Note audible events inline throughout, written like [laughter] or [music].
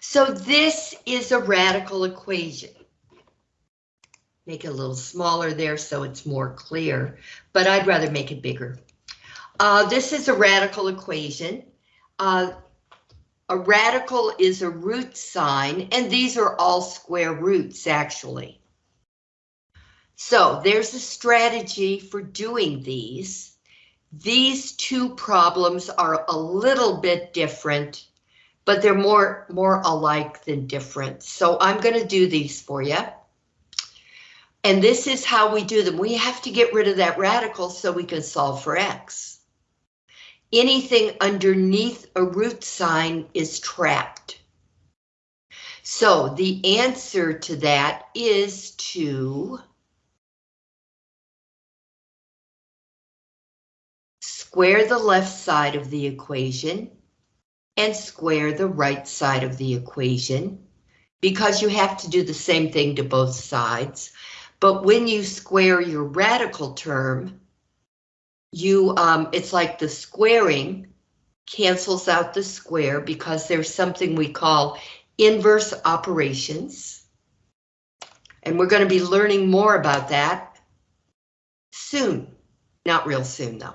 So this is a radical equation. Make it a little smaller there so it's more clear, but I'd rather make it bigger. Uh, this is a radical equation. Uh, a radical is a root sign, and these are all square roots, actually. So there's a strategy for doing these. These two problems are a little bit different, but they're more, more alike than different. So I'm going to do these for you. And this is how we do them. We have to get rid of that radical so we can solve for x anything underneath a root sign is trapped. So the answer to that is to square the left side of the equation and square the right side of the equation because you have to do the same thing to both sides. But when you square your radical term, you um, it's like the squaring cancels out the square because there's something we call inverse operations. And we're going to be learning more about that soon. Not real soon, though.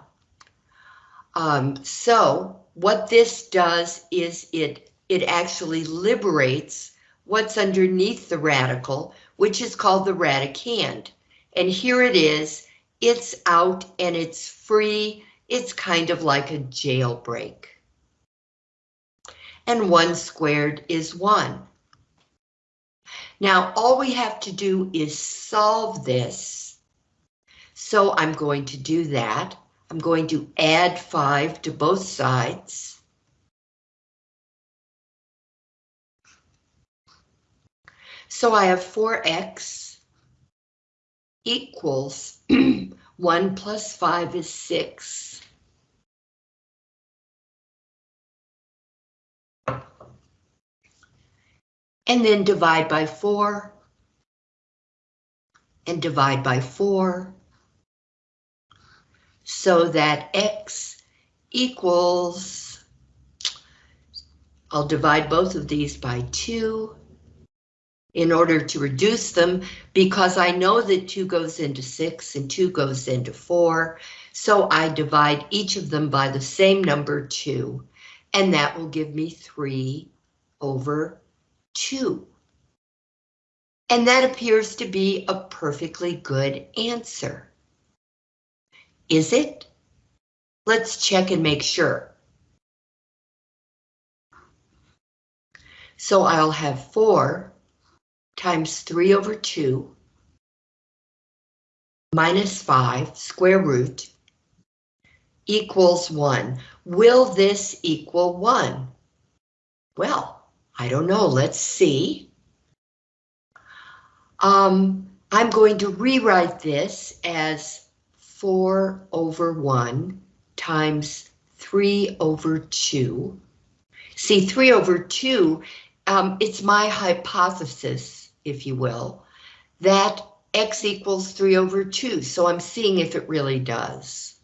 Um, so what this does is it, it actually liberates what's underneath the radical, which is called the radicand. And here it is, it's out and it's free. It's kind of like a jailbreak. And one squared is one. Now, all we have to do is solve this. So I'm going to do that. I'm going to add 5 to both sides. So I have 4x equals [clears throat] 1 plus 5 is 6. And then divide by 4. And divide by 4. So that x equals, I'll divide both of these by 2 in order to reduce them because I know that 2 goes into 6 and 2 goes into 4. So I divide each of them by the same number 2 and that will give me 3 over 2. And that appears to be a perfectly good answer. Is it? Let's check and make sure. So I'll have 4 times 3 over 2 minus 5 square root equals 1. Will this equal 1? Well, I don't know. Let's see. Um, I'm going to rewrite this as 4 over 1 times 3 over 2. See, 3 over 2, um, it's my hypothesis if you will, that x equals 3 over 2. So I'm seeing if it really does.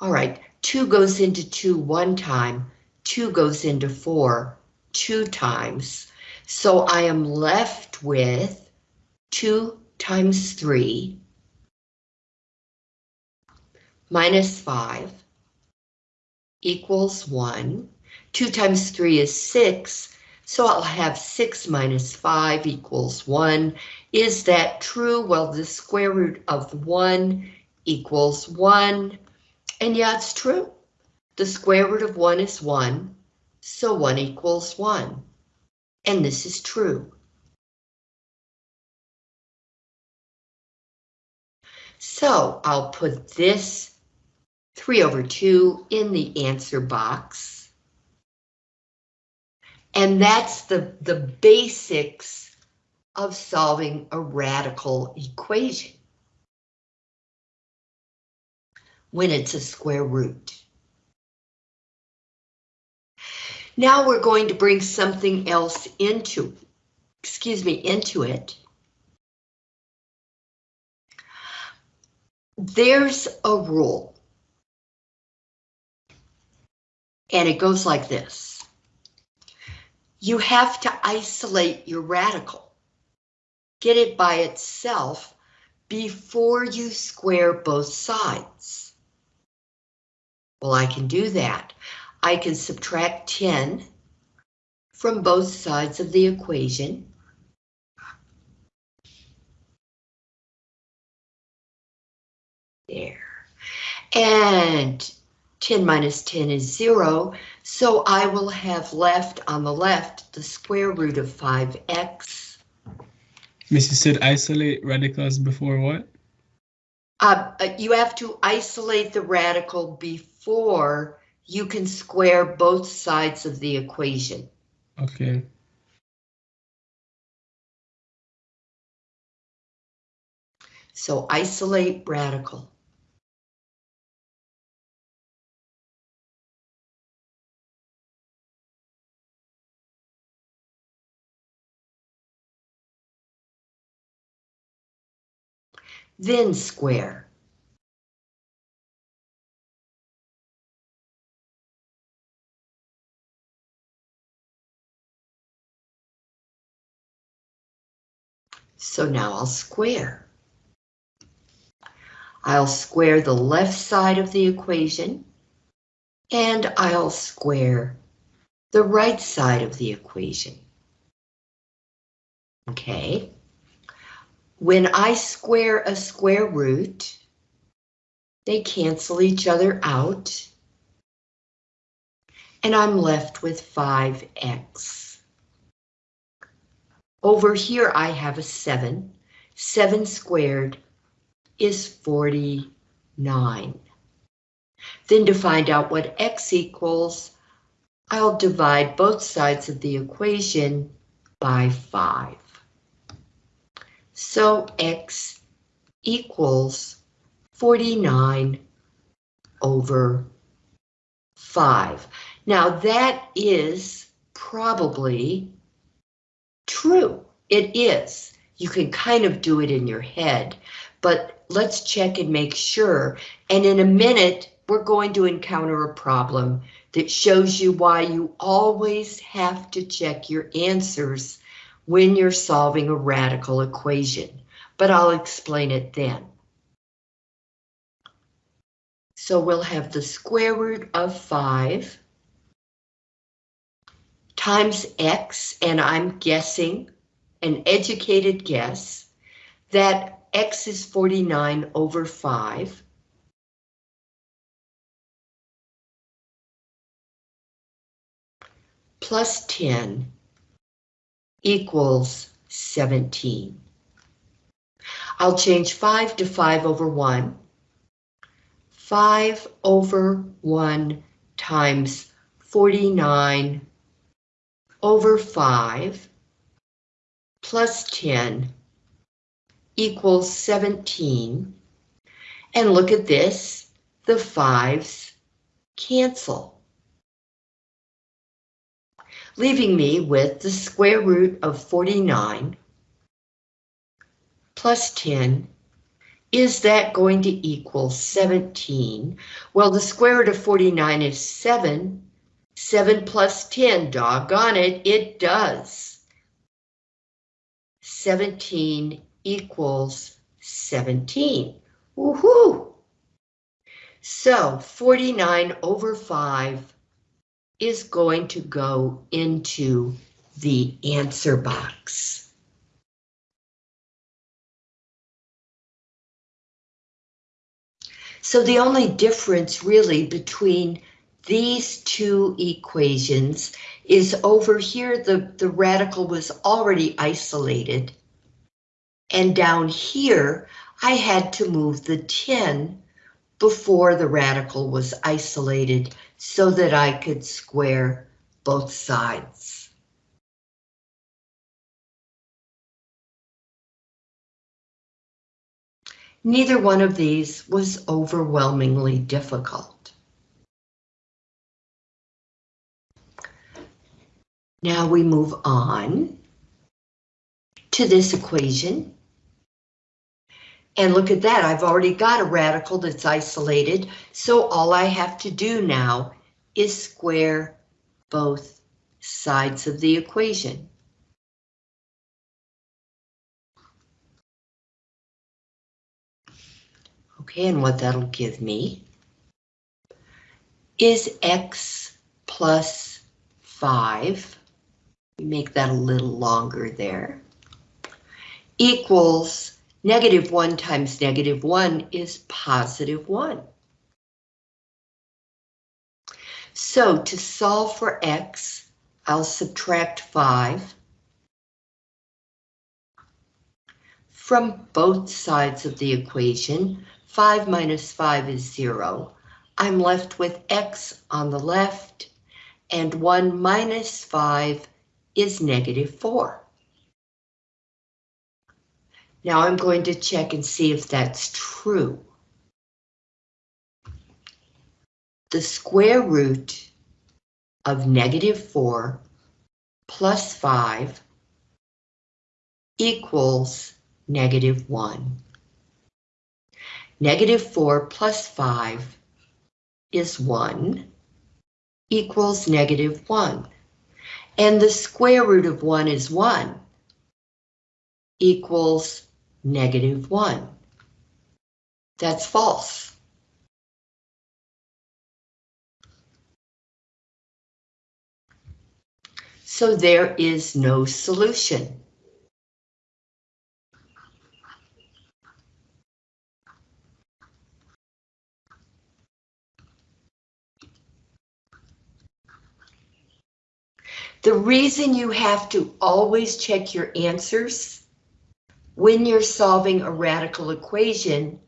All right, 2 goes into 2 one time, 2 goes into 4 two times. So I am left with 2 times 3 minus 5 equals 1. 2 times 3 is 6, so I'll have 6 minus 5 equals 1. Is that true? Well, the square root of 1 equals 1. And yeah, it's true. The square root of 1 is 1, so 1 equals 1. And this is true. So I'll put this 3 over 2 in the answer box. And that's the, the basics of solving a radical equation when it's a square root. Now we're going to bring something else into, excuse me, into it. There's a rule And it goes like this. You have to isolate your radical. Get it by itself before you square both sides. Well, I can do that. I can subtract 10 from both sides of the equation. There. And 10 minus 10 is 0, so I will have left on the left the square root of 5x. Miss, you said isolate radicals before what? Uh, uh, you have to isolate the radical before you can square both sides of the equation. Okay. So isolate radical. Then square. So now I'll square. I'll square the left side of the equation, and I'll square the right side of the equation. Okay. When I square a square root, they cancel each other out, and I'm left with 5x. Over here I have a 7. 7 squared is 49. Then to find out what x equals, I'll divide both sides of the equation by 5. So x equals 49 over 5. Now that is probably true. It is. You can kind of do it in your head, but let's check and make sure. And in a minute, we're going to encounter a problem that shows you why you always have to check your answers when you're solving a radical equation, but I'll explain it then. So we'll have the square root of 5 times x, and I'm guessing, an educated guess, that x is 49 over 5. Plus 10 equals 17. I'll change 5 to 5 over 1. 5 over 1 times 49 over 5 plus 10 equals 17. And look at this, the 5's cancel leaving me with the square root of 49 plus 10. Is that going to equal 17? Well, the square root of 49 is 7. 7 plus 10, doggone it, it does. 17 equals 17. Woohoo! So 49 over 5 is going to go into the answer box. So the only difference really between these two equations is over here the, the radical was already isolated. And down here, I had to move the 10 before the radical was isolated so that I could square both sides. Neither one of these was overwhelmingly difficult. Now we move on to this equation. And look at that, I've already got a radical that's isolated, so all I have to do now is square both sides of the equation. Okay, and what that'll give me is x plus 5, make that a little longer there, equals negative 1 times negative 1 is positive 1. So to solve for x, I'll subtract 5 from both sides of the equation. 5 minus 5 is 0. I'm left with x on the left, and 1 minus 5 is negative 4. Now I'm going to check and see if that's true. The square root of negative 4 plus 5 equals negative 1. Negative 4 plus 5 is 1 equals negative 1. And the square root of 1 is 1 equals negative 1. That's false. So there is no solution. The reason you have to always check your answers when you're solving a radical equation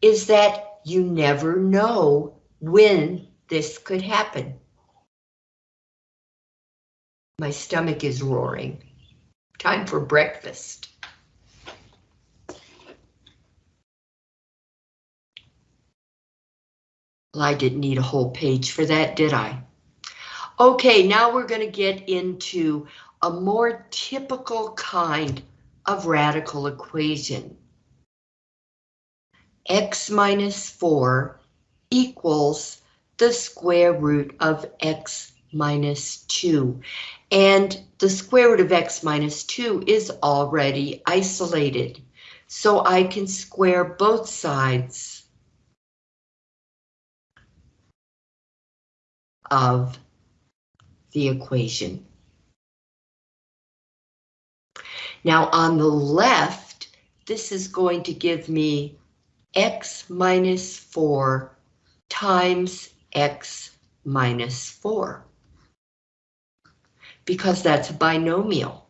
is that you never know when this could happen. My stomach is roaring. Time for breakfast. Well, I didn't need a whole page for that, did I? Okay, now we're going to get into a more typical kind of radical equation. x minus 4 equals the square root of x minus 2. And the square root of x minus 2 is already isolated. So I can square both sides of the equation. Now on the left, this is going to give me x minus 4 times x minus 4 because that's a binomial.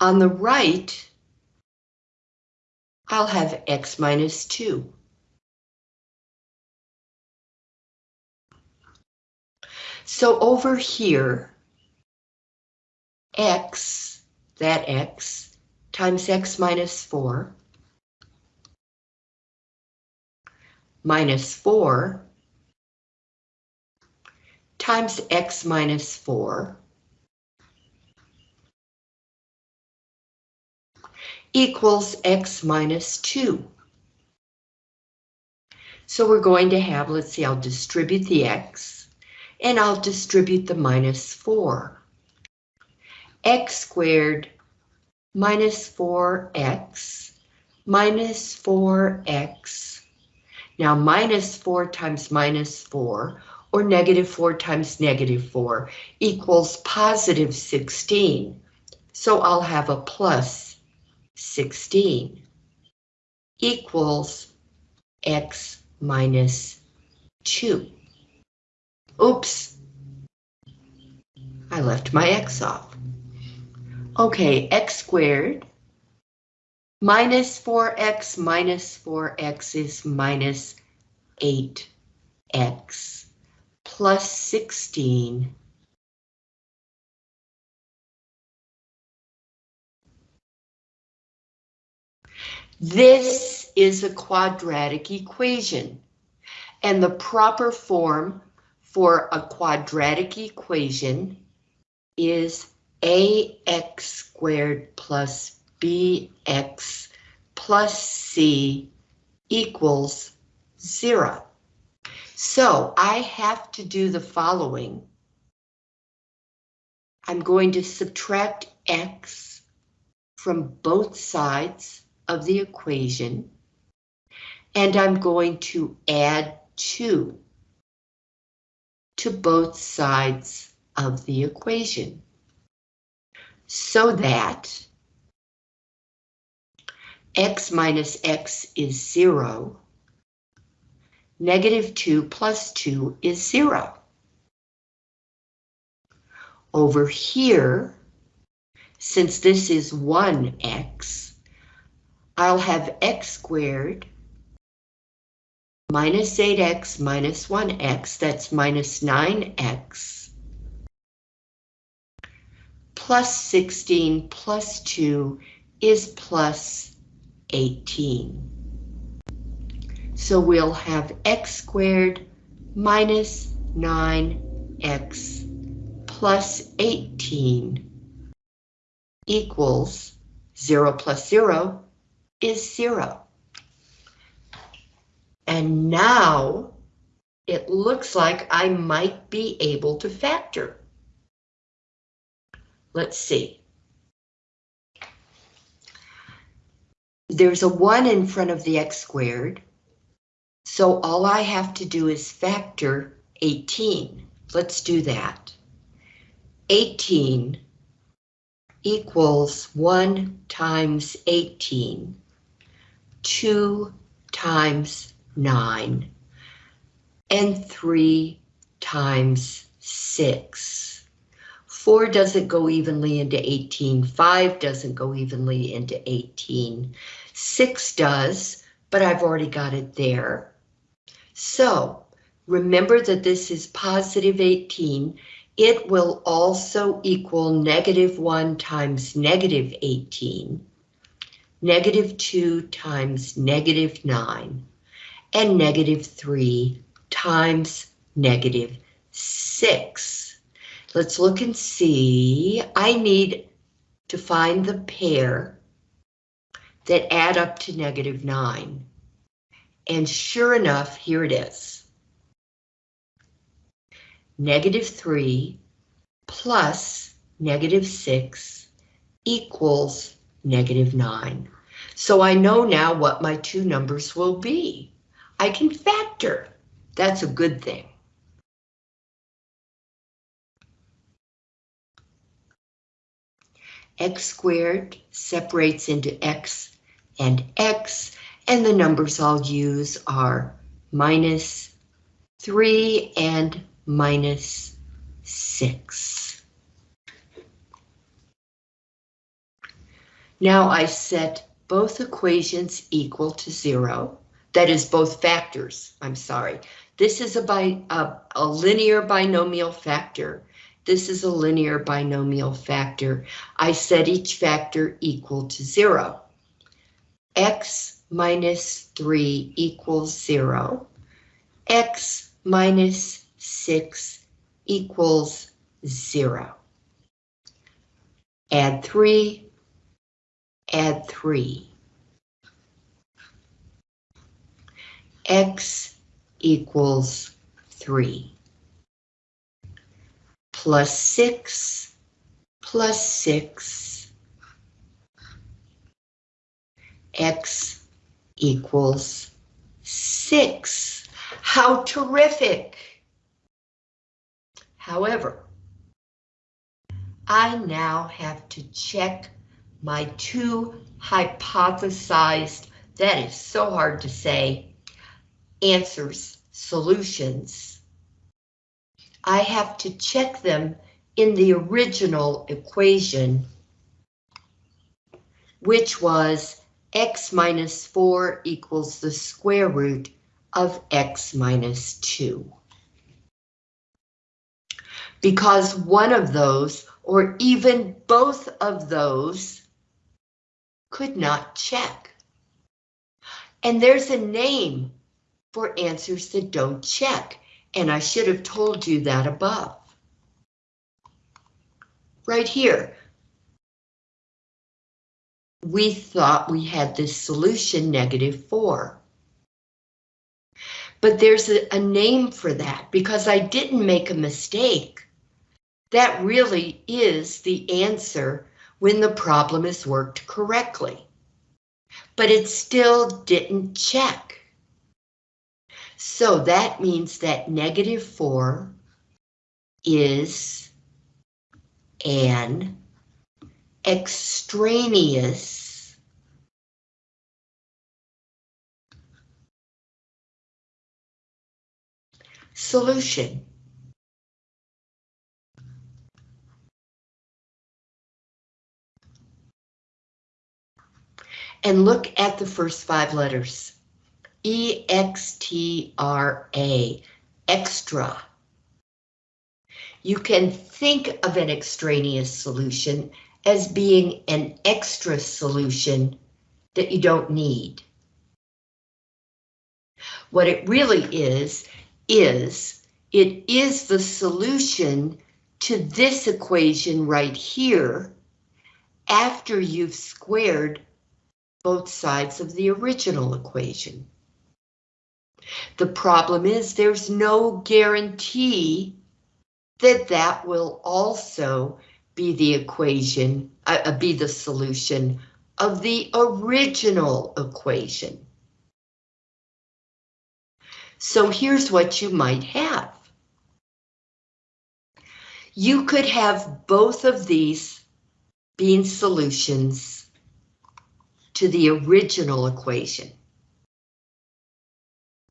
On the right, I'll have x minus 2. So over here, x, that x, times x minus 4, minus 4, times x minus 4, equals x minus 2. So we're going to have, let's see, I'll distribute the x and I'll distribute the minus 4. x squared minus 4x minus 4x. Now minus 4 times minus 4 or negative 4 times negative 4 equals positive 16. So I'll have a plus 16 equals x minus 2. Oops. I left my x off. Okay, x squared minus 4x minus 4x is minus 8x plus 16 This is a quadratic equation, and the proper form for a quadratic equation is ax squared plus bx plus c equals zero. So I have to do the following. I'm going to subtract x from both sides of the equation. And I'm going to add 2 to both sides of the equation. So that x minus x is 0. Negative 2 plus 2 is 0. Over here, since this is 1x, I'll have x squared minus 8x minus 1x, that's minus 9x, plus 16 plus 2 is plus 18. So we'll have x squared minus 9x plus 18 equals 0 plus 0 is 0. And now it looks like I might be able to factor. Let's see. There's a 1 in front of the x squared. So all I have to do is factor 18. Let's do that. 18 equals 1 times 18, 2 times 9, and 3 times 6. 4 doesn't go evenly into 18, 5 doesn't go evenly into 18, 6 does, but I've already got it there. So remember that this is positive 18. It will also equal negative 1 times negative 18, negative 2 times negative 9, and negative 3 times negative 6. Let's look and see. I need to find the pair that add up to negative 9. And sure enough, here it is. Negative 3 plus negative 6 equals negative 9. So I know now what my two numbers will be. I can factor. That's a good thing. x squared separates into x and x, and the numbers I'll use are minus 3 and minus 6. Now I set both equations equal to 0. That is both factors, I'm sorry. This is a, a, a linear binomial factor. This is a linear binomial factor. I set each factor equal to 0. x minus 3 equals 0. x minus 6 equals 0. Add 3, add 3. X equals 3. Plus 6 plus 6 x equals 6. How terrific! However, I now have to check my two hypothesized, that is so hard to say, answers, solutions. I have to check them in the original equation, which was x minus 4 equals the square root of x minus 2. Because one of those, or even both of those, could not check. And there's a name for answers that don't check, and I should have told you that above. Right here. We thought we had this solution negative 4. But there's a, a name for that because I didn't make a mistake. That really is the answer when the problem is worked correctly. But it still didn't check. So that means that negative 4 is an extraneous solution. And look at the first five letters. E-X-T-R-A, extra. You can think of an extraneous solution as being an extra solution that you don't need. What it really is, is it is the solution to this equation right here after you've squared both sides of the original equation. The problem is there's no guarantee that that will also be the equation, uh, uh, be the solution of the original equation. So here's what you might have. You could have both of these being solutions to the original equation.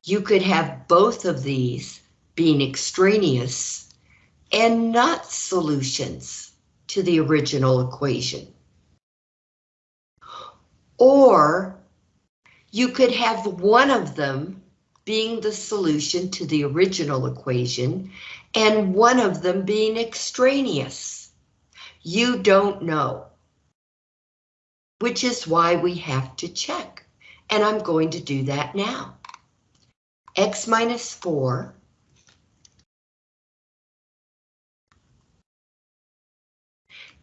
You could have both of these being extraneous and not solutions to the original equation. Or you could have one of them being the solution to the original equation and one of them being extraneous. You don't know. Which is why we have to check. And I'm going to do that now. X minus 4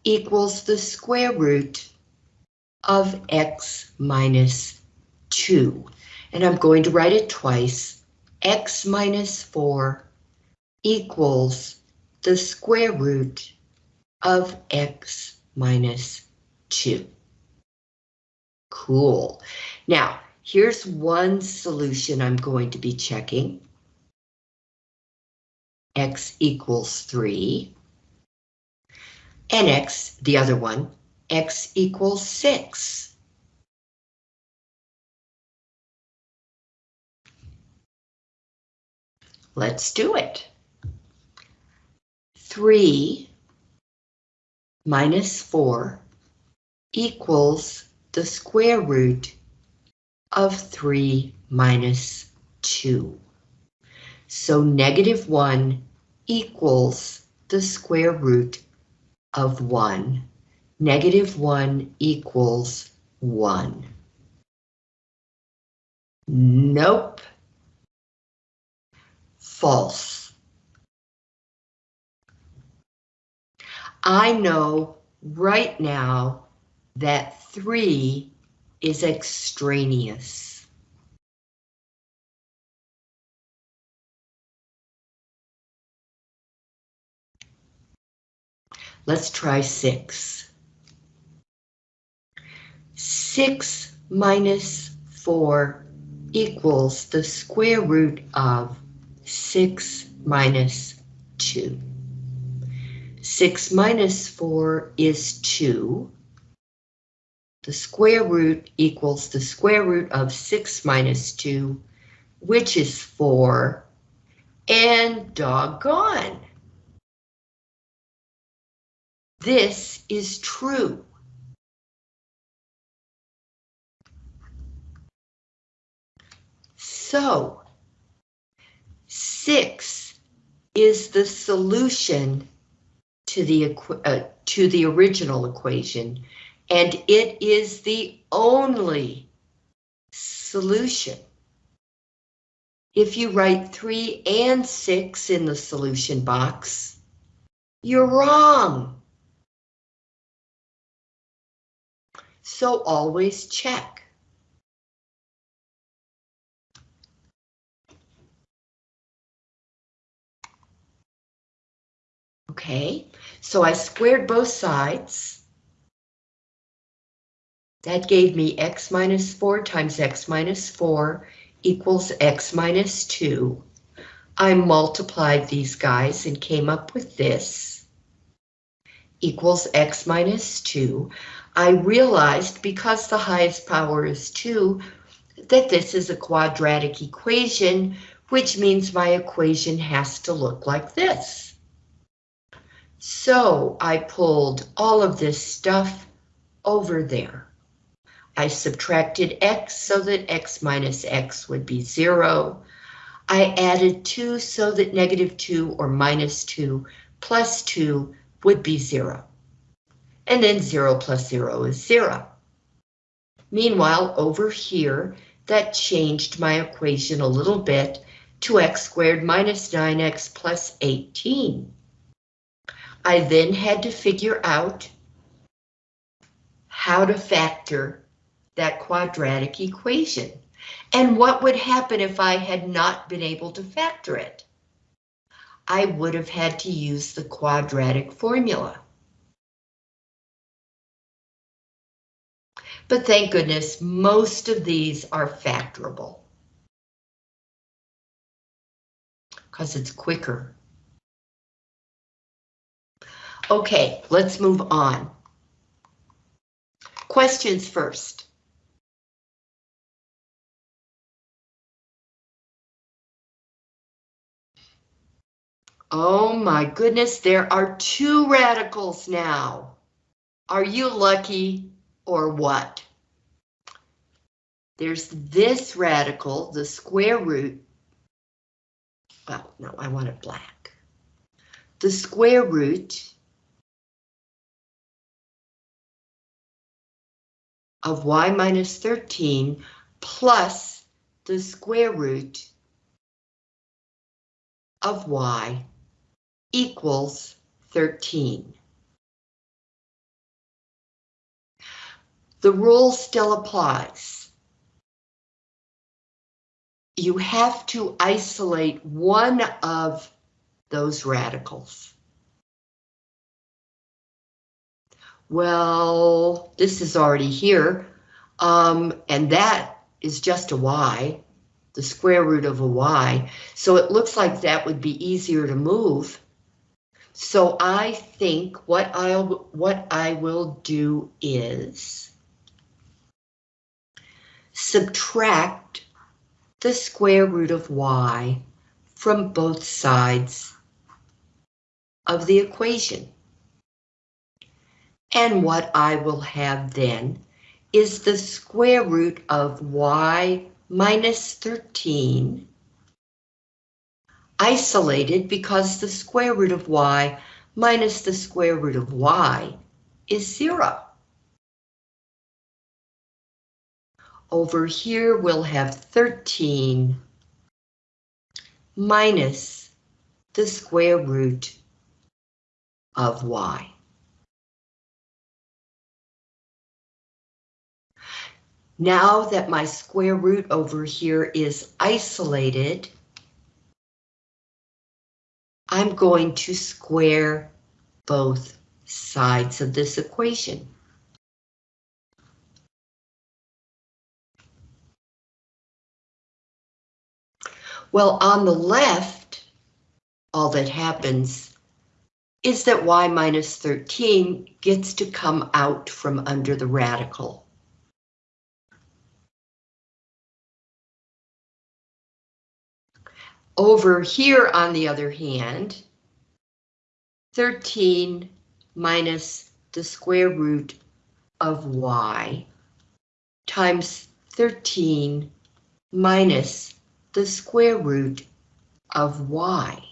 equals the square root of x minus 2. And I'm going to write it twice. x minus 4 equals the square root of x minus 2. Cool. Now, here's one solution I'm going to be checking. x equals 3 and x, the other one, x equals 6. Let's do it. 3 minus 4 equals the square root of 3 minus 2. So negative 1 equals the square root of 1. Negative 1 equals 1. Nope. False. I know right now that 3 is extraneous. Let's try 6. 6 minus 4 equals the square root of 6 minus 2. 6 minus 4 is 2. The square root equals the square root of 6 minus 2, which is 4, and doggone. This is true. So, 6 is the solution to the, uh, to the original equation, and it is the only solution. If you write 3 and 6 in the solution box, you're wrong. So always check. Okay, so I squared both sides. That gave me x minus 4 times x minus 4 equals x minus 2. I multiplied these guys and came up with this equals x minus 2. I realized because the highest power is 2 that this is a quadratic equation, which means my equation has to look like this. So I pulled all of this stuff over there. I subtracted x so that x minus x would be 0. I added 2 so that negative 2 or minus 2 plus 2 would be 0. And then 0 plus 0 is 0. Meanwhile, over here, that changed my equation a little bit to x squared minus 9x plus 18. I then had to figure out how to factor that quadratic equation. And what would happen if I had not been able to factor it? I would have had to use the quadratic formula. But thank goodness, most of these are factorable. Because it's quicker. Okay, let's move on. Questions first. Oh my goodness, there are two radicals now. Are you lucky or what? There's this radical, the square root. Well, no, I want it black. The square root of y minus 13 plus the square root of y equals 13. The rule still applies. You have to isolate one of those radicals. Well, this is already here, um, and that is just a y, the square root of a y, so it looks like that would be easier to move. So I think what I'll what I will do is subtract the square root of y from both sides of the equation. And what I will have then is the square root of y minus 13 isolated because the square root of y minus the square root of y is zero. Over here we'll have 13 minus the square root of y. Now that my square root over here is isolated, I'm going to square both sides of this equation. Well, on the left, all that happens is that y minus 13 gets to come out from under the radical. Over here, on the other hand, 13 minus the square root of y times 13 minus the square root of y.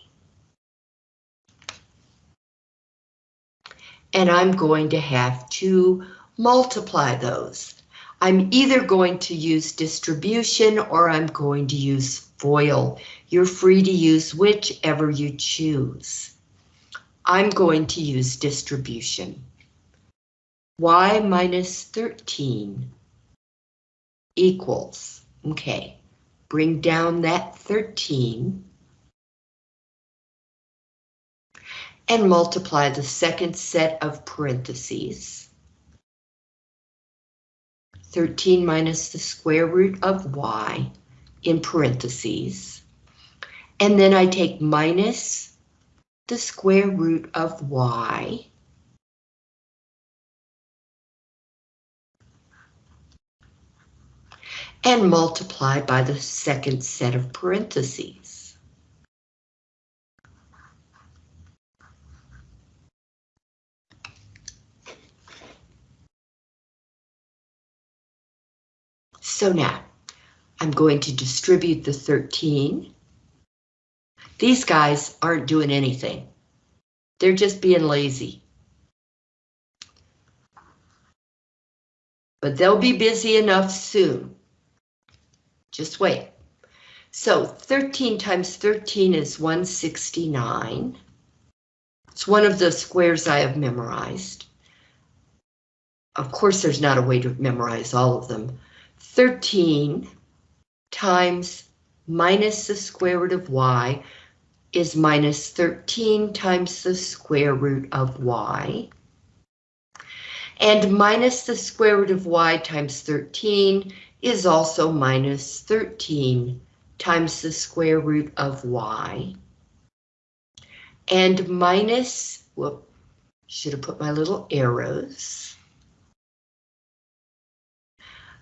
And I'm going to have to multiply those. I'm either going to use distribution or I'm going to use FOIL. You're free to use whichever you choose. I'm going to use distribution. y minus 13 equals, okay, bring down that 13. and multiply the second set of parentheses. 13 minus the square root of y in parentheses. And then I take minus the square root of y and multiply by the second set of parentheses. So now, I'm going to distribute the 13. These guys aren't doing anything. They're just being lazy. But they'll be busy enough soon. Just wait. So 13 times 13 is 169. It's one of the squares I have memorized. Of course, there's not a way to memorize all of them. 13 times minus the square root of y is minus 13 times the square root of y. And minus the square root of y times 13 is also minus 13 times the square root of y. And minus, whoop, should have put my little arrows.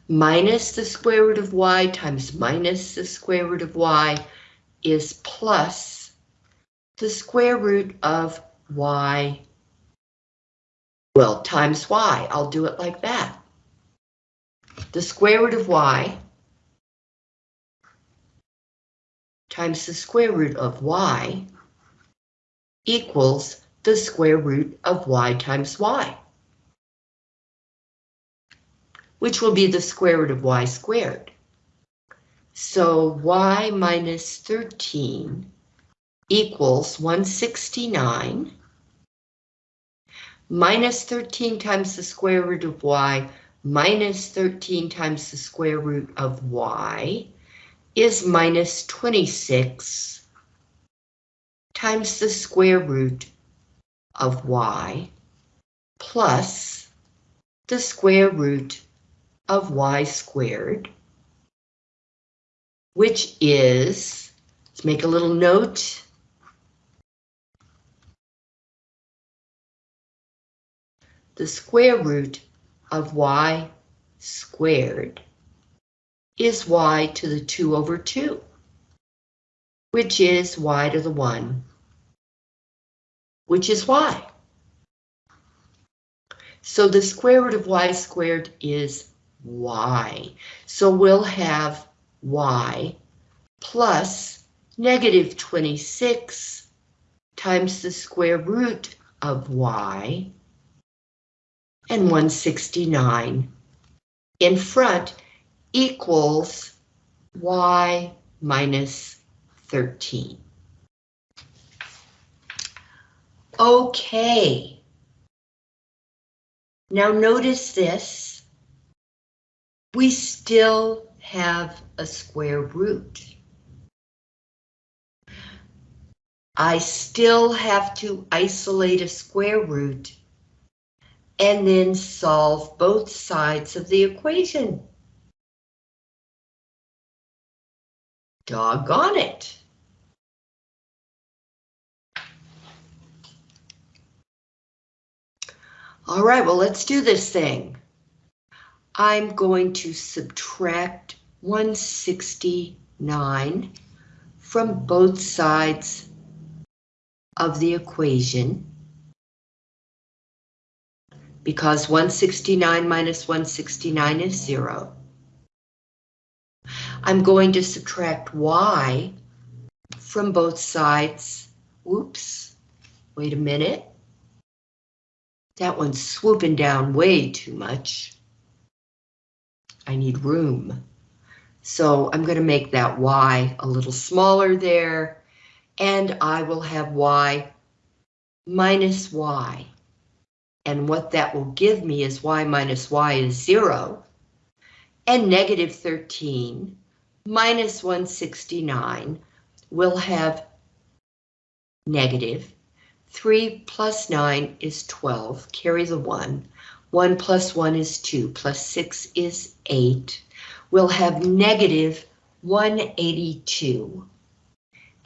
Minus the square root of y times minus the square root of y is plus the square root of y, well, times y. I'll do it like that the square root of y times the square root of y equals the square root of y times y, which will be the square root of y squared. So y minus 13 equals 169 minus 13 times the square root of y minus 13 times the square root of y is minus 26 times the square root of y plus the square root of y squared, which is, let's make a little note, the square root of y squared is y to the 2 over 2, which is y to the 1, which is y. So the square root of y squared is y. So we'll have y plus negative 26 times the square root of y and 169 in front equals y minus 13. Okay. Now notice this. We still have a square root. I still have to isolate a square root and then solve both sides of the equation. Doggone it. All right, well, let's do this thing. I'm going to subtract 169 from both sides of the equation because 169 minus 169 is zero. I'm going to subtract y from both sides. Whoops, wait a minute. That one's swooping down way too much. I need room. So I'm going to make that y a little smaller there, and I will have y minus y. And what that will give me is y minus y is 0. And negative 13 minus 169 will have negative 3 plus 9 is 12, carry the 1. 1 plus 1 is 2, plus 6 is 8. We'll have negative 182.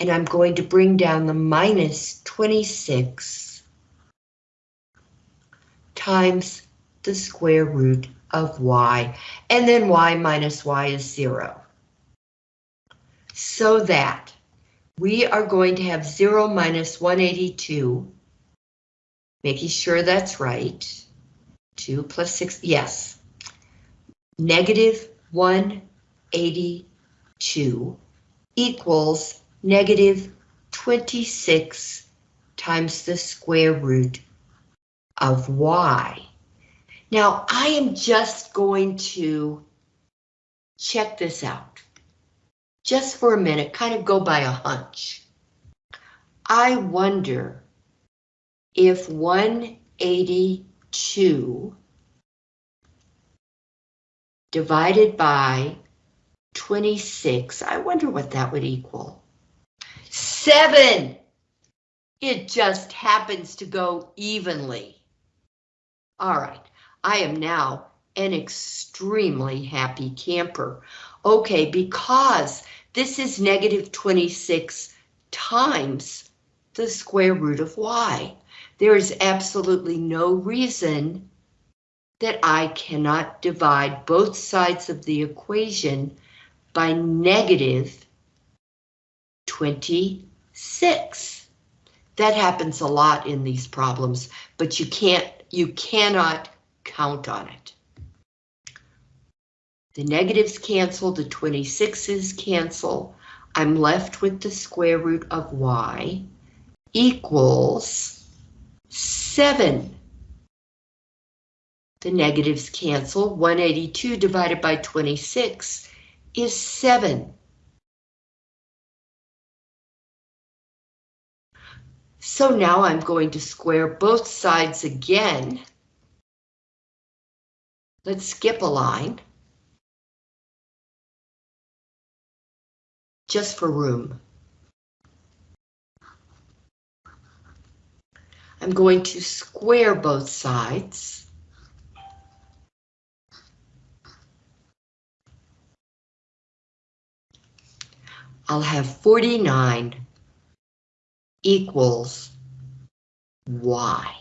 And I'm going to bring down the minus 26 times the square root of y, and then y minus y is 0. So that we are going to have 0 minus 182, making sure that's right. 2 plus 6, yes. Negative 182 equals negative 26 times the square root of y. Now, I am just going to check this out. Just for a minute, kind of go by a hunch. I wonder if 182 divided by 26, I wonder what that would equal. Seven! It just happens to go evenly. All right, I am now an extremely happy camper. Okay, because this is negative 26 times the square root of y. There is absolutely no reason that I cannot divide both sides of the equation by negative 26. That happens a lot in these problems, but you can't, you cannot count on it. The negatives cancel, the 26's cancel. I'm left with the square root of y equals 7. The negatives cancel. 182 divided by 26 is 7. So now I'm going to square both sides again. Let's skip a line. Just for room. I'm going to square both sides. I'll have 49 equals y.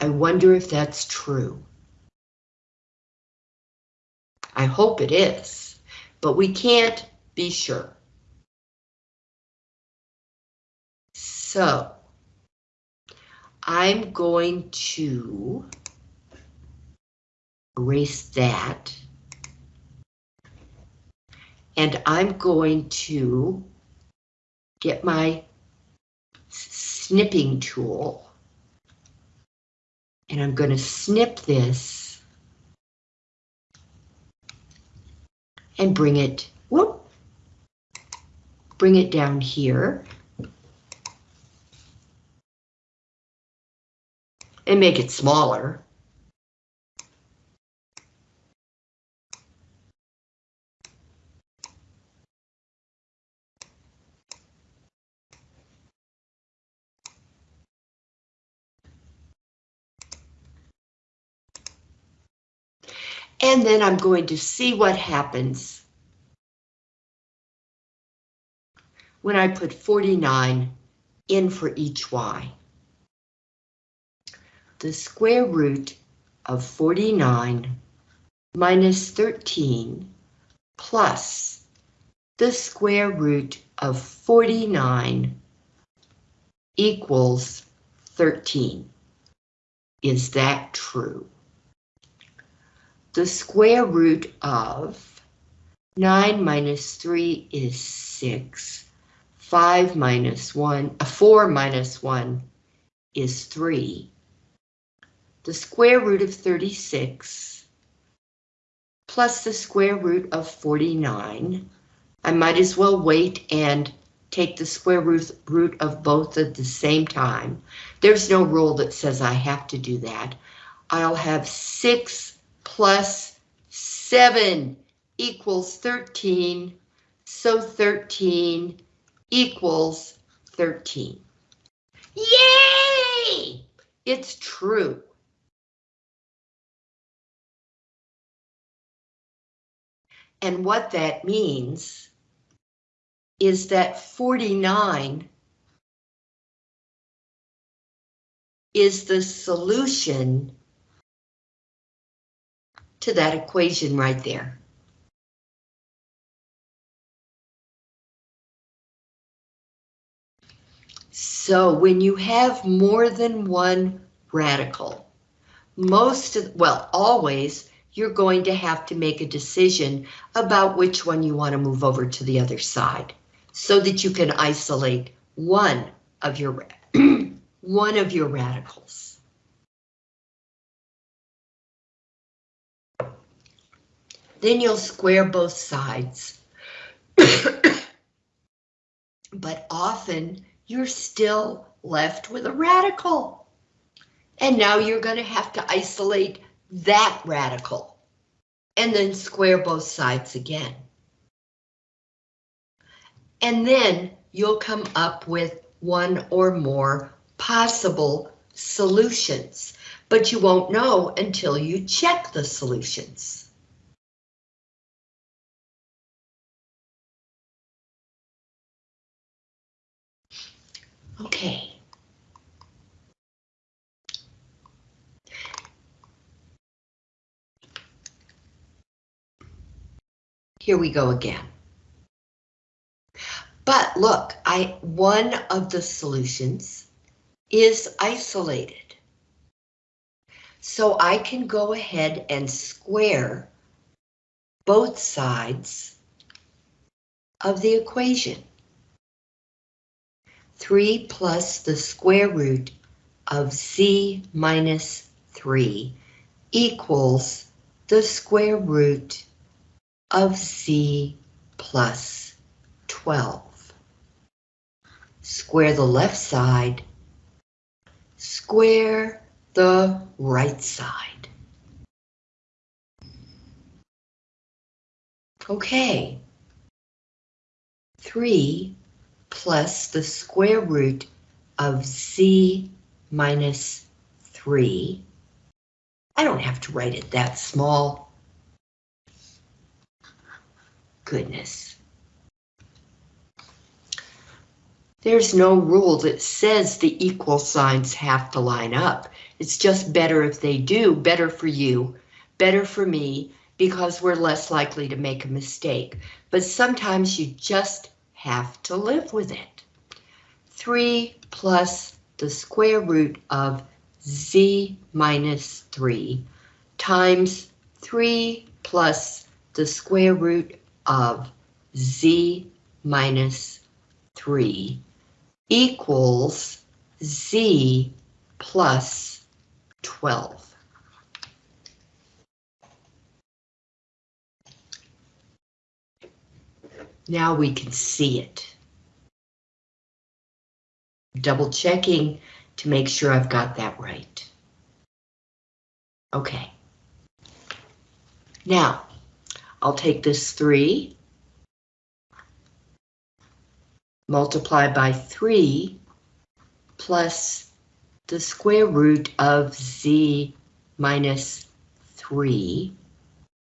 I wonder if that's true. I hope it is, but we can't be sure. So I'm going to erase that. And I'm going to get my snipping tool. And I'm going to snip this and bring it, whoop, bring it down here. And make it smaller. And then I'm going to see what happens when I put 49 in for each y. The square root of 49 minus 13 plus the square root of 49 equals 13. Is that true? The square root of 9 minus 3 is 6. 5 minus 1, uh, 4 minus 1 is 3. The square root of 36 plus the square root of 49. I might as well wait and take the square root, root of both at the same time. There's no rule that says I have to do that. I'll have 6 plus 7 equals 13, so 13 equals 13. Yay! It's true. And what that means is that 49 is the solution to that equation right there. So when you have more than one radical, most of, well, always, you're going to have to make a decision about which one you want to move over to the other side so that you can isolate one of your [clears throat] one of your radicals. Then you'll square both sides. [coughs] but often you're still left with a radical. And now you're going to have to isolate that radical and then square both sides again. And then you'll come up with one or more possible solutions, but you won't know until you check the solutions. Okay. Here we go again. But look, I one of the solutions is isolated. So I can go ahead and square both sides of the equation. 3 plus the square root of z minus 3 equals the square root of z plus 12. Square the left side, square the right side. Okay. 3 plus the square root of z minus 3. I don't have to write it that small. Goodness. There's no rule that says the equal signs have to line up. It's just better if they do, better for you, better for me, because we're less likely to make a mistake. But sometimes you just have to live with it. 3 plus the square root of z minus 3 times 3 plus the square root of z minus 3 equals z plus 12. Now we can see it. Double checking to make sure I've got that right. Okay. Now, I'll take this 3, multiply by 3, plus the square root of z minus 3,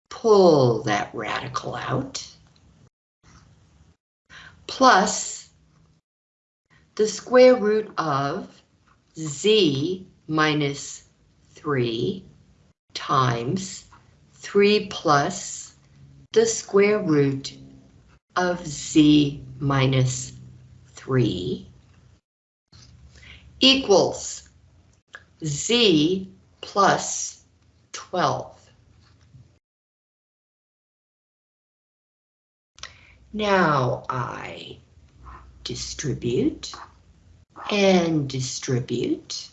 pull that radical out, plus the square root of z minus 3 times 3 plus the square root of z minus 3 equals z plus 12. Now I distribute and distribute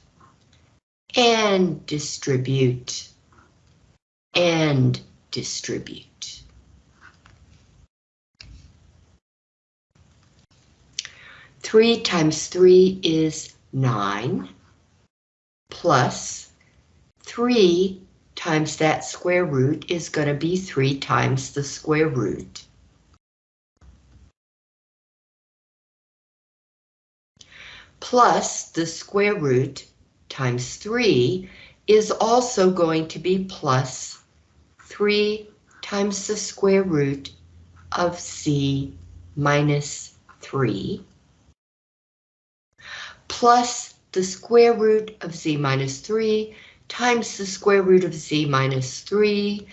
and distribute and distribute. Three times three is nine plus three times that square root is going to be three times the square root plus the square root times 3 is also going to be plus 3 times the square root of z minus 3 plus the square root of z minus 3 times the square root of z minus 3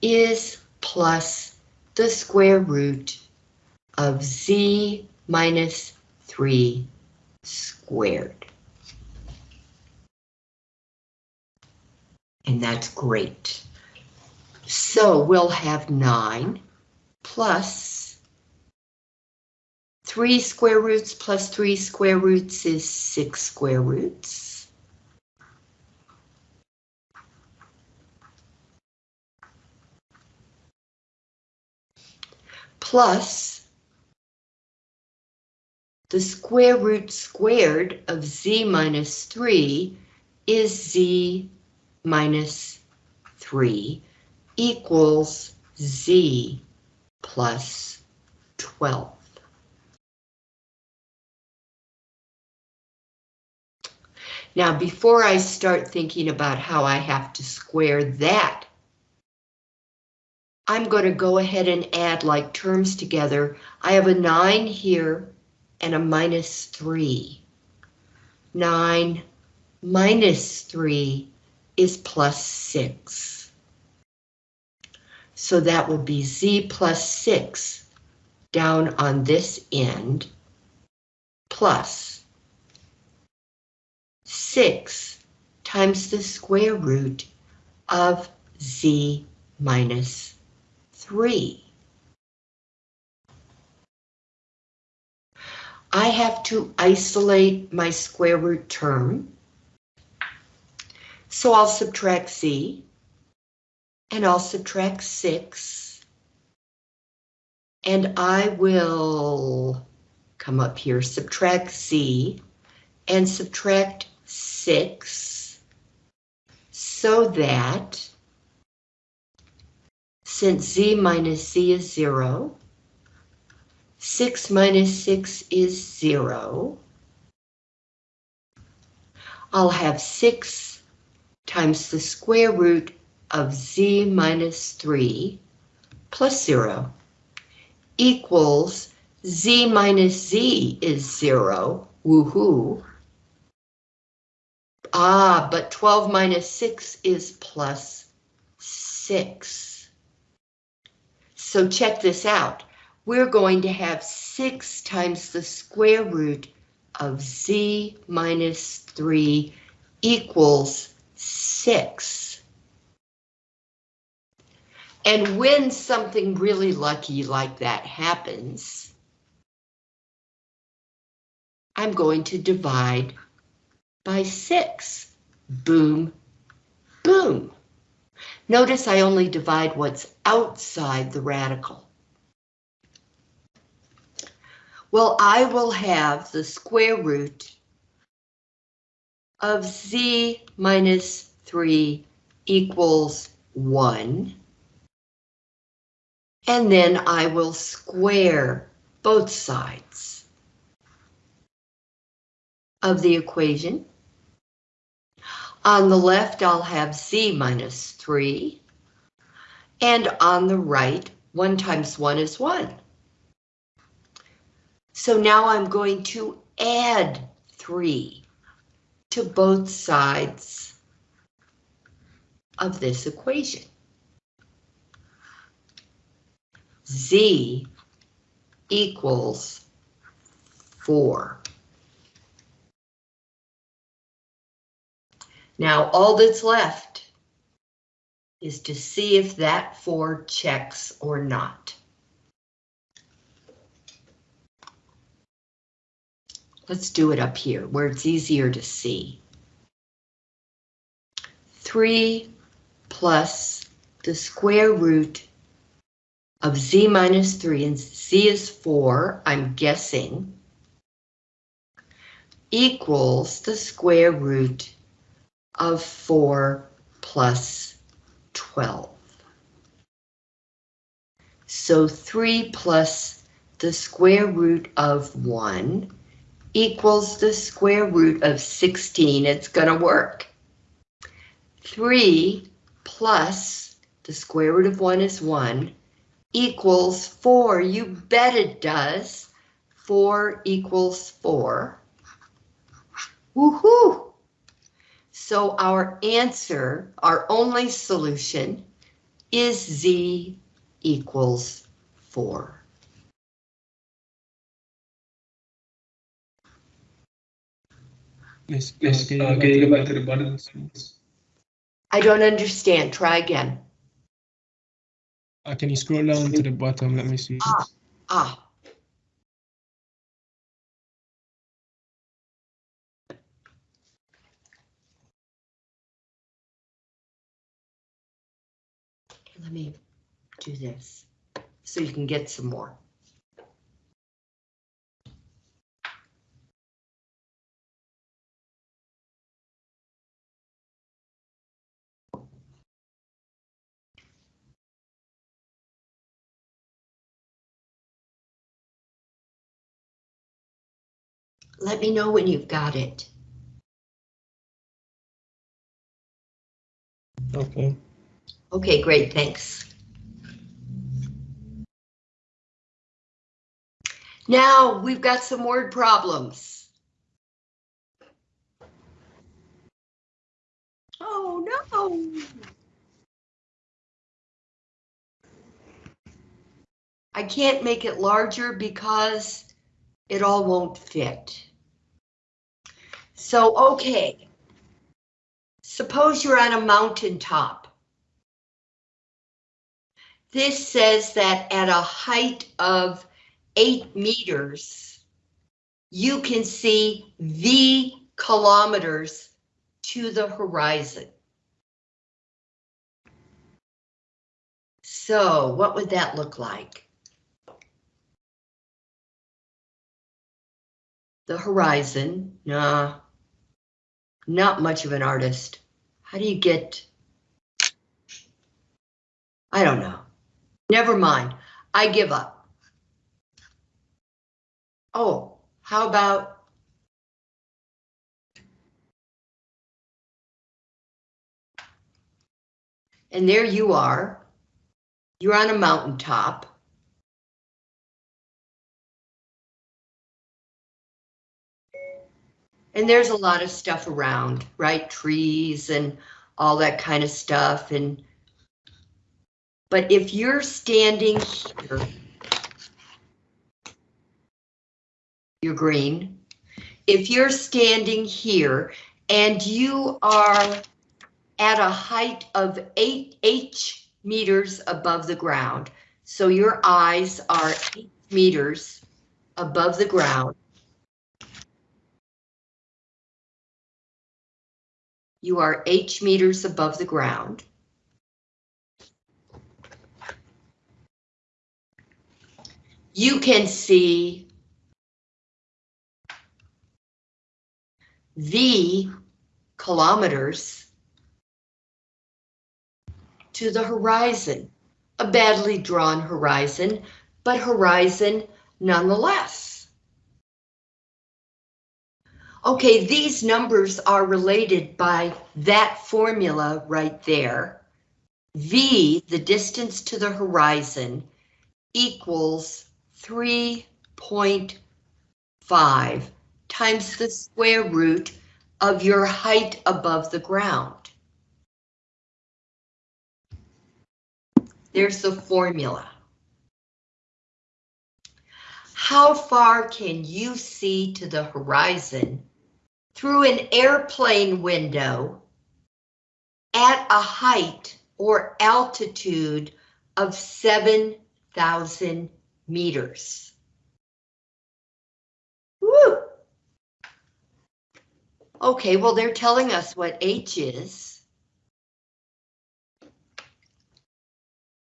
is plus the square root of z minus 3 squared. And that's great. So we'll have 9 plus 3 square roots plus 3 square roots is 6 square roots. Plus the square root squared of z minus 3 is z minus 3 equals z plus 12. Now, before I start thinking about how I have to square that, I'm going to go ahead and add like terms together. I have a 9 here and a minus 3. 9 minus 3 is plus 6. So that would be z plus 6 down on this end plus 6 times the square root of z minus 3. I have to isolate my square root term. So I'll subtract z, and I'll subtract 6. And I will come up here, subtract z, and subtract 6, so that since z minus z is 0, 6 minus 6 is 0. I'll have 6 times the square root of z minus 3 plus 0 equals z minus z is 0, woohoo. Ah, but 12 minus 6 is plus 6. So check this out we're going to have 6 times the square root of z minus 3 equals 6. And when something really lucky like that happens, I'm going to divide by 6. Boom, boom. Notice I only divide what's outside the radical. Well, I will have the square root of z minus 3 equals 1. And then I will square both sides of the equation. On the left, I'll have z minus 3. And on the right, 1 times 1 is 1. So now I'm going to add 3 to both sides of this equation. Z equals 4. Now all that's left is to see if that 4 checks or not. Let's do it up here where it's easier to see. 3 plus the square root of z minus 3, and z is 4, I'm guessing, equals the square root of 4 plus 12. So 3 plus the square root of 1 equals the square root of 16. It's going to work. 3 plus the square root of 1 is 1 equals 4. You bet it does. 4 equals 4. Woohoo! So our answer, our only solution, is z equals 4. Miss, Yes, can you uh, go can you back go back to to the the bottom? bottom? I don't understand. Try again. Uh, can you scroll down to the bottom? Let me see. Ah. Okay, Let me do this so you can get some more. Let me know when you've got it. Okay. Okay, great, thanks. Now, we've got some word problems. Oh, no. I can't make it larger because it all won't fit. So, okay. Suppose you're on a mountaintop. This says that at a height of eight meters, you can see the kilometers to the horizon. So what would that look like? The horizon, nah, not much of an artist. How do you get? I don't know. Never mind. I give up. Oh, how about? And there you are. You're on a mountaintop. And there's a lot of stuff around, right? Trees and all that kind of stuff and but if you're standing here, you're green. If you're standing here and you are at a height of eight H meters above the ground, so your eyes are eight meters above the ground, you are H meters above the ground. You can see V kilometers to the horizon. A badly drawn horizon, but horizon nonetheless. Okay, these numbers are related by that formula right there. V, the distance to the horizon, equals 3.5 times the square root of your height above the ground. There's the formula. How far can you see to the horizon through an airplane window at a height or altitude of 7,000 meters? Woo! Okay, well, they're telling us what H is.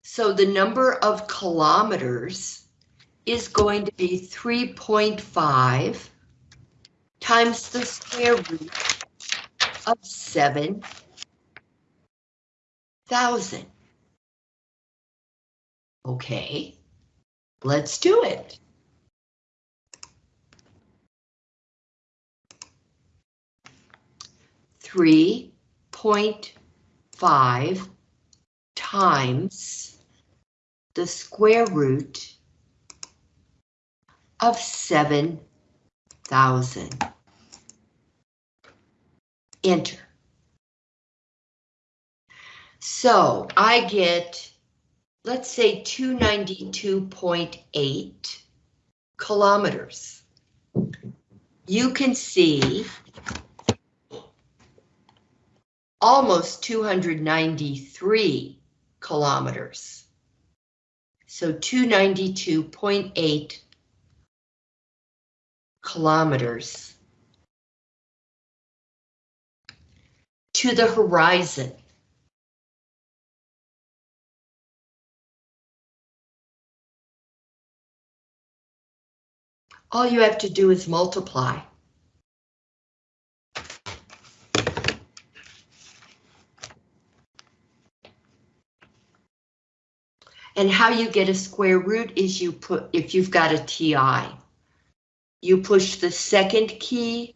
So the number of kilometers is going to be 3.5 times the square root of 7,000. Okay, let's do it. Three point five times the square root of seven thousand. Enter. So I get, let's say two ninety-two point eight kilometers. You can see almost 293 kilometers. So 292.8 kilometers to the horizon. All you have to do is multiply. And how you get a square root is you put, if you've got a TI, you push the second key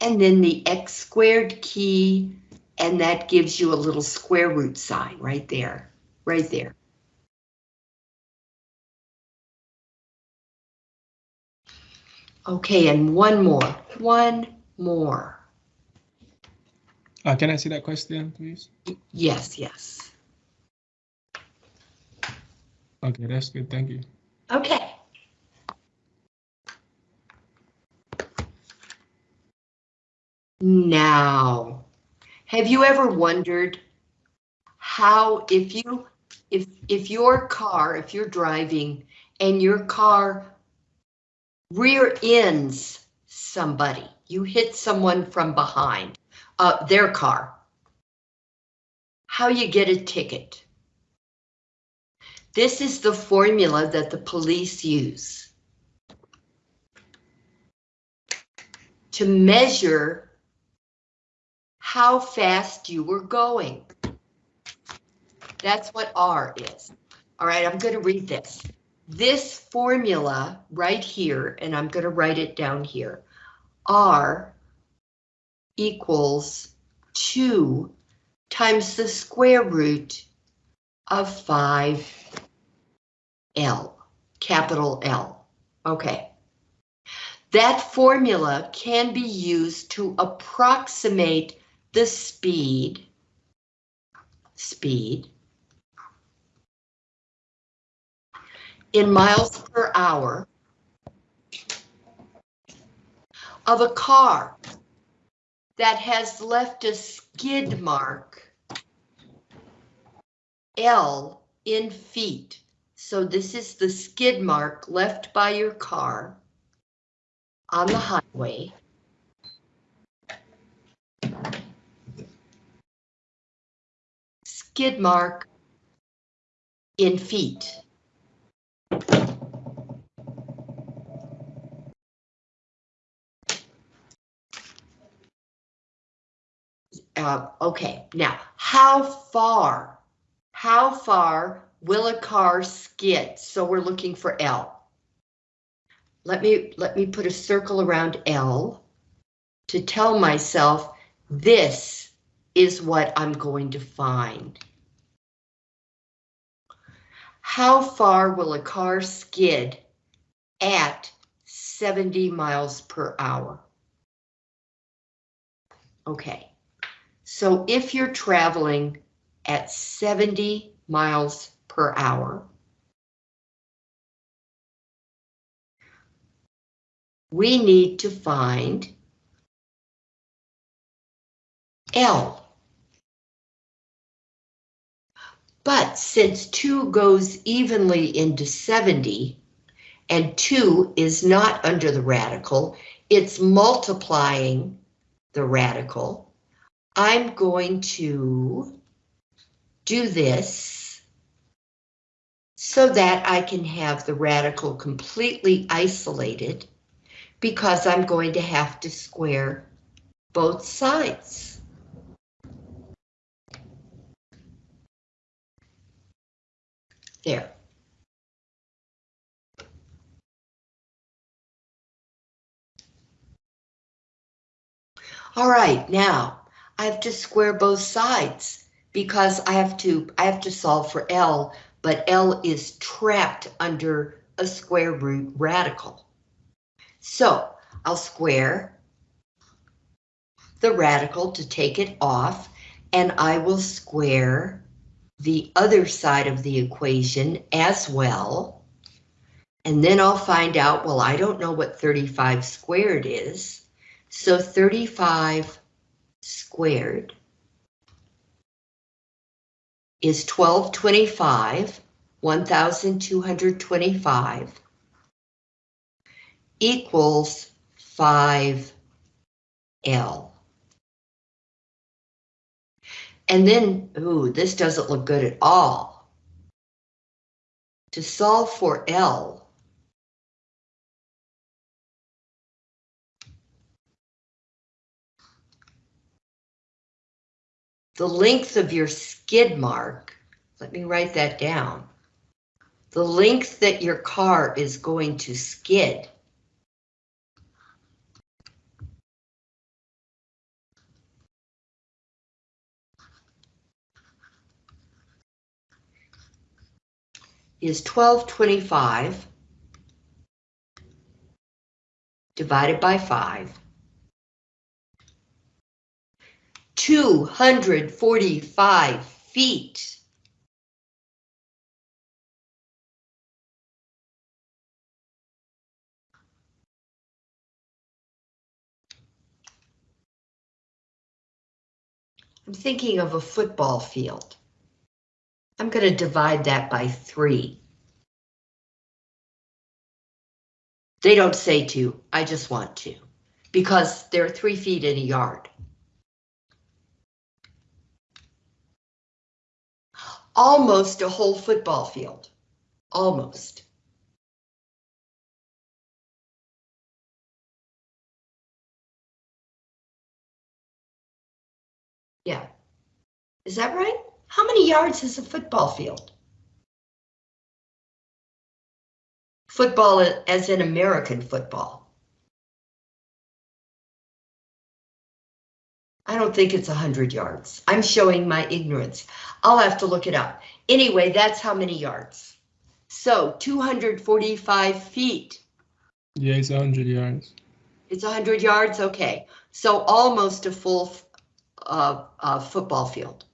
and then the x squared key, and that gives you a little square root sign right there, right there. Okay, and one more, one more. Uh, can I see that question, please? Yes, yes. Okay, that's good. Thank you. Okay. Now, have you ever wondered how if you if if your car, if you're driving and your car rear ends somebody, you hit someone from behind, uh, their car, how you get a ticket? This is the formula that the police use to measure how fast you were going. That's what R is. All right, I'm going to read this. This formula right here, and I'm going to write it down here, R equals 2 times the square root of 5 L, capital L. Okay. That formula can be used to approximate the speed, speed, in miles per hour of a car that has left a skid mark L in feet. So this is the skid mark left by your car on the highway. Skid mark in feet. Uh, okay, now, how far, how far will a car skid? So we're looking for L. Let me, let me put a circle around L to tell myself this is what I'm going to find. How far will a car skid at 70 miles per hour? Okay, so if you're traveling at 70 miles per hour, we need to find L. But since 2 goes evenly into 70, and 2 is not under the radical, it's multiplying the radical. I'm going to do this so that I can have the radical completely isolated because I'm going to have to square both sides. There. All right, now I have to square both sides because I have to, I have to solve for L, but L is trapped under a square root radical. So I'll square the radical to take it off, and I will square the other side of the equation as well. And then I'll find out, well, I don't know what 35 squared is. So 35 squared is 1225, 1225 equals 5L. And then, ooh, this doesn't look good at all. To solve for L, the length of your skid mark, let me write that down. The length that your car is going to skid is 1225 divided by 5. 245 feet. I'm thinking of a football field. I'm going to divide that by three. They don't say to, I just want to, because they're three feet in a yard. Almost a whole football field, almost. Yeah, is that right? How many yards is a football field? Football as in American football. I don't think it's 100 yards. I'm showing my ignorance. I'll have to look it up. Anyway, that's how many yards. So 245 feet. Yeah, it's 100 yards. It's 100 yards? Okay. So almost a full uh, uh, football field.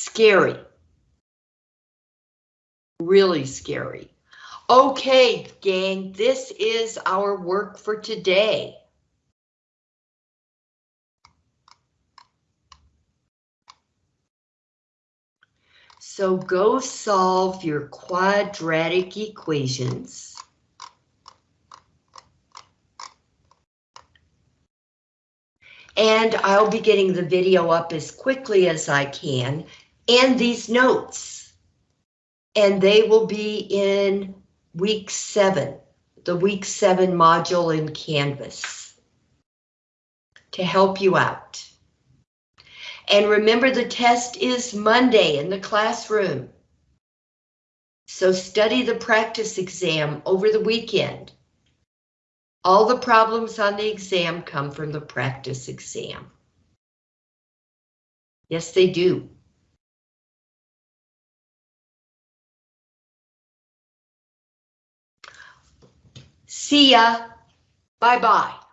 Scary. Really scary. Okay, gang, this is our work for today. So go solve your quadratic equations. And I'll be getting the video up as quickly as I can and these notes. And they will be in week seven, the week seven module in Canvas to help you out. And remember the test is Monday in the classroom. So study the practice exam over the weekend. All the problems on the exam come from the practice exam. Yes, they do. See ya. Bye-bye.